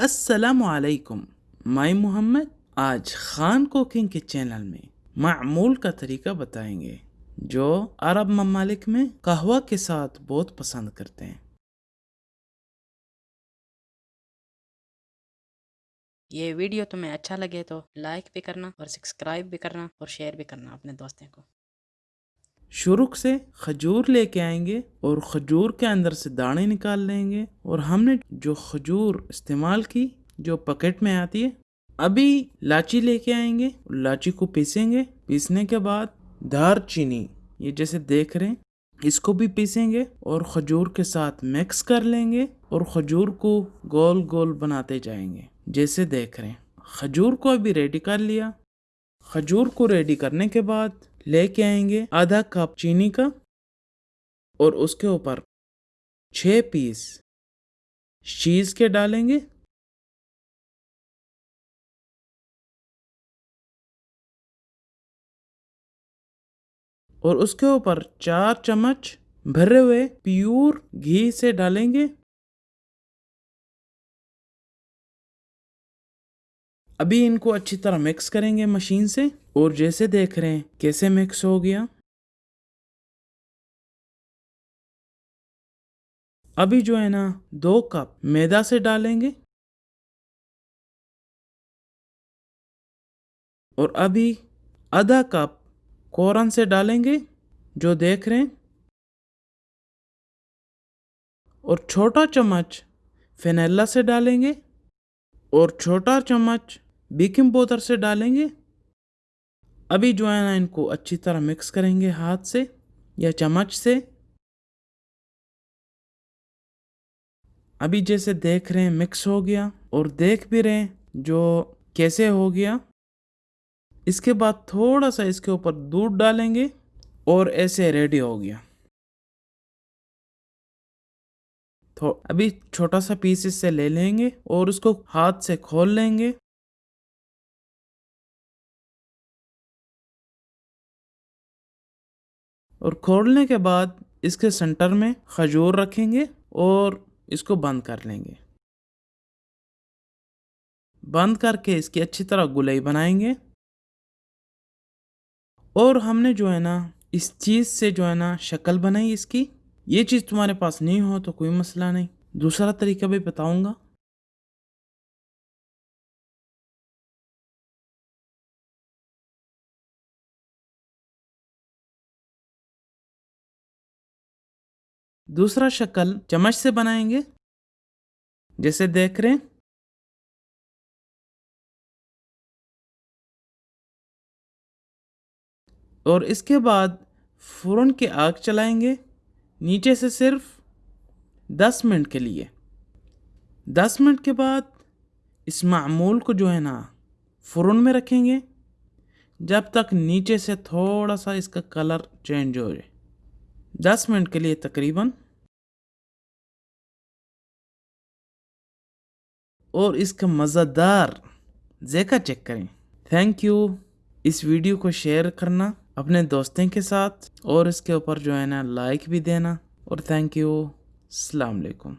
असलकुम माई मोहम्मद, आज खान कुकिंग के चैनल में मामूल का तरीका बताएँगे, जो अरब ममालिक में कहवा के साथ बहुत पसंद करते हैं। ये वीडियो तुम्हें अच्छा लगे तो लाइक भी करना और सब्सक्राइब भी करना और शेयर भी करना अपने दोस्तों को। शुरू से खजूर लेके आएँगे और खजूर के अंदर से दाने निकाल लेंगे और हमने जो खजूर इस्तेमाल की, जो पकेट में आती है, अभी लाची लेके आएँगे लाची को पीसेंगे। पीसने के बाद दार चीनी ये जैसे देख रहे हैं, इसको भी पीसेंगे और खजूर के साथ मिक्स कर लेंगे और खजूर को गोल गोल बनाते जाएँगे, जैसे देख रहे हैं। खजूर को अभी रेडी कर लिया। खजूर को रेडी करने के बाद लेके आएँगे आधा कप चीनी का और उसके ऊपर छः पीस चीज़ के डालेंगे। और उसके ऊपर चार चम्मच भरे हुए प्योर घी से डालेंगे। अभी इनको अच्छी तरह मिक्स करेंगे मशीन से, और जैसे देख रहे हैं, कैसे मिक्स हो गया। अभी जो है ना, दो कप मैदा से डालेंगे। और अभी आधा कप कोरन से डालेंगे, जो देख रहे हैं। और छोटा चम्मच फेनेला से डालेंगे, और छोटा चम्मच बेकिंग पाउडर से डालेंगे? अभी जो है ना इनको अच्छी तरह मिक्स करेंगे हाथ से या चम्मच से। अभी जैसे देख रहे हैं मिक्स हो गया और देख भी रहे हैं जो कैसे हो गया। इसके बाद थोड़ा सा इसके ऊपर दूध डालेंगे और ऐसे रेडी हो गया। तो अभी छोटा सा पीस इससे ले लेंगे और उसको हाथ से खोल लेंगे। और खोलने के बाद इसके सेंटर में खजूर रखेंगे और इसको बंद कर लेंगे। बंद करके इसकी अच्छी तरह गुलाई बनाएँगे। और हमने जो है ना, इस चीज़ से जो है ना, शक्ल बनाई इसकी। ये चीज़ तुम्हारे पास नहीं हो तो कोई मसला नहीं। दूसरा तरीका भी बताऊँगा। दूसरा शक्ल चम्मच से बनाएँगे। जैसे देख रहे हैं। और इसके बाद फ़ौरन के आग चलाएँगे। नीचे से सिर्फ़ दस मिनट के लिए। दस मिनट के बाद इस मामूल को जो है ना फ़ौरन में रखेंगे। जब तक नीचे से थोड़ा सा इसका कलर चेंज हो जाए। दस मिनट के लिए तकरीबन। और इसका मज़ेदार जेका चेक करें। थैंक यू इस वीडियो को शेयर करना अपने दोस्तों के साथ और इसके ऊपर जो है ना लाइक भी देना। और थैंक यू अलैक्म